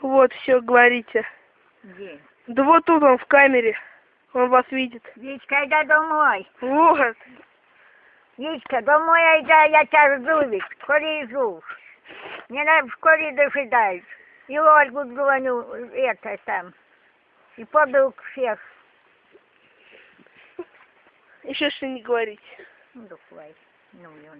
Вот, все, говорите. Где? Да вот тут он в камере. Он вас видит. Витька, иди домой. Вот. Витька, домой иди, а я тебя жду, ведь. Скорее жду. Мне надо вскоре дожидать. И Ольгу звоню, это там. И подруг всех. Еще что не говорите. Ну, давай. Ну.